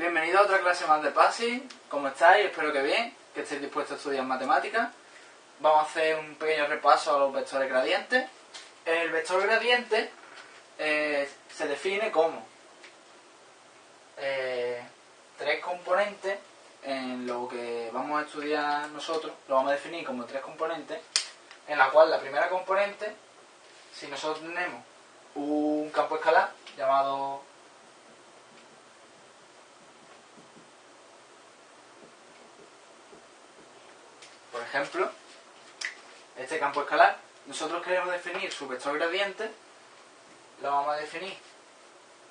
Bienvenido a otra clase más de PASI. ¿Cómo estáis? Espero que bien, que estéis dispuestos a estudiar matemáticas. Vamos a hacer un pequeño repaso a los vectores gradientes. El vector gradiente eh, se define como eh, tres componentes en lo que vamos a estudiar nosotros, lo vamos a definir como tres componentes, en la cual la primera componente, si nosotros tenemos un campo escalar llamado ejemplo, este campo escalar, nosotros queremos definir su vector gradiente, lo vamos a definir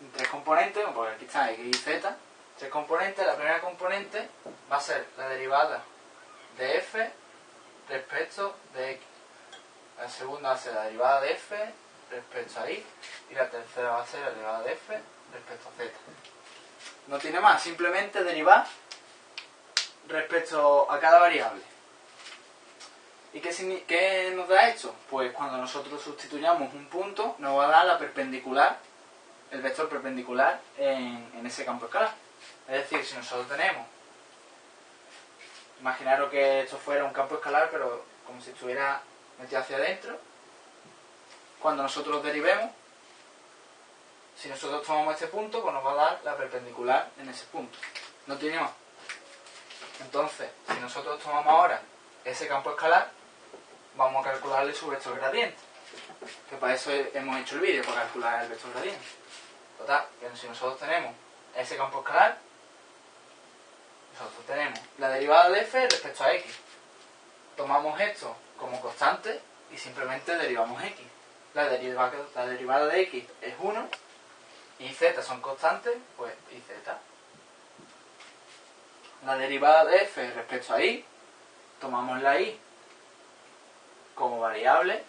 en tres componentes, como aquí está x y z, tres componentes, la primera componente va a ser la derivada de f respecto de x, la segunda va a ser la derivada de f respecto a y, y la tercera va a ser la derivada de f respecto a z. No tiene más, simplemente derivar respecto a cada variable. ¿Y qué, nos da esto? Pues cuando nosotros sustituyamos un punto, nos va a dar la perpendicular, el vector perpendicular en, en ese campo escalar. Es decir, si nosotros tenemos, imaginaros que esto fuera un campo escalar, pero como si estuviera metido hacia adentro, cuando nosotros derivemos, si nosotros tomamos este punto, pues nos va a dar la perpendicular en ese punto. No tiene más. Entonces, si nosotros tomamos ahora ese campo escalar, vamos a calcularle su vector gradiente. Que para eso hemos hecho el vídeo, para calcular el vector gradiente. Total, si nosotros tenemos ese campo escalar, nosotros tenemos la derivada de f respecto a x. Tomamos esto como constante y simplemente derivamos x. La derivada, la derivada de x es 1 y z son constantes, pues y z. La derivada de f respecto a y, tomamos la y como variable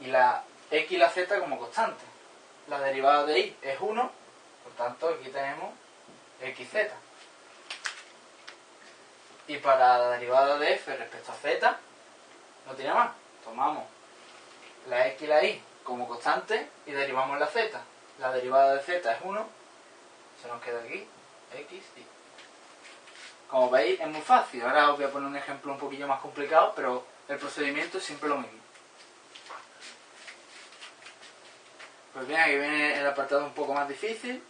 y la x y la z como constante. La derivada de y es 1, por tanto aquí tenemos xz. Y para la derivada de f respecto a z, no tiene más. Tomamos la x y la y como constante y derivamos la z. La derivada de z es 1, se nos queda aquí x y. Como veis es muy fácil. Ahora os voy a poner un ejemplo un poquillo más complicado, pero el procedimiento es siempre lo mismo. Pues bien, aquí viene el apartado un poco más difícil,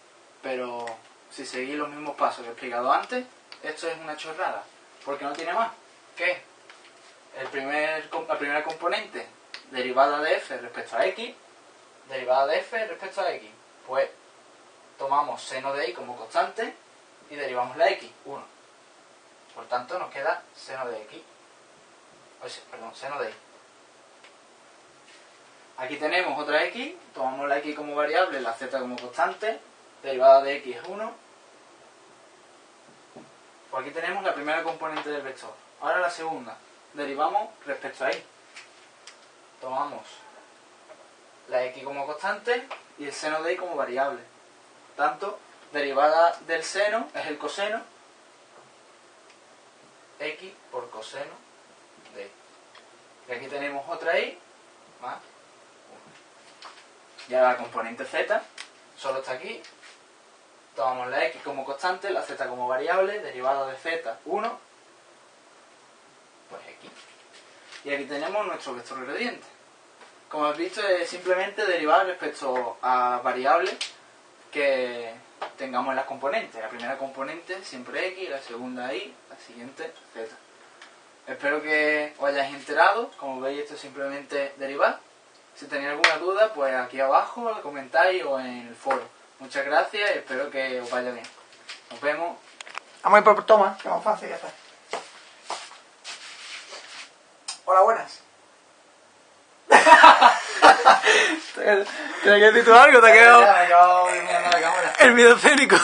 pero si seguís los mismos pasos que he explicado antes, esto es una chorrada, porque no tiene más. ¿Qué? El primer, la primera componente, derivada de f respecto a x, derivada de f respecto a x. Pues tomamos seno de y como constante y derivamos la x, 1. Por tanto, nos queda seno de x perdón, seno de y. Aquí tenemos otra x, tomamos la x como variable, la z como constante, derivada de x es 1. Pues aquí tenemos la primera componente del vector. Ahora la segunda, derivamos respecto a y. Tomamos la x como constante y el seno de y como variable. Tanto, derivada del seno es el coseno, x por coseno y aquí tenemos otra y más 1. Ya la componente z solo está aquí. Tomamos la x como constante, la z como variable, derivada de z 1, pues x. Y aquí tenemos nuestro vector gradiente. Como habéis visto, es simplemente derivar respecto a variables que tengamos en las componentes. La primera componente siempre x, la segunda y, la siguiente z. Espero que os hayáis enterado. Como veis, esto es simplemente derivar. Si tenéis alguna duda, pues aquí abajo lo comentáis o en el foro. Muchas gracias y espero que os vaya bien. Nos vemos. Vamos a ir por toma, que es más fácil ya está. Hola, buenas. ¿Tienes que decir tú algo? ¿Te ha quedado la el video escénico?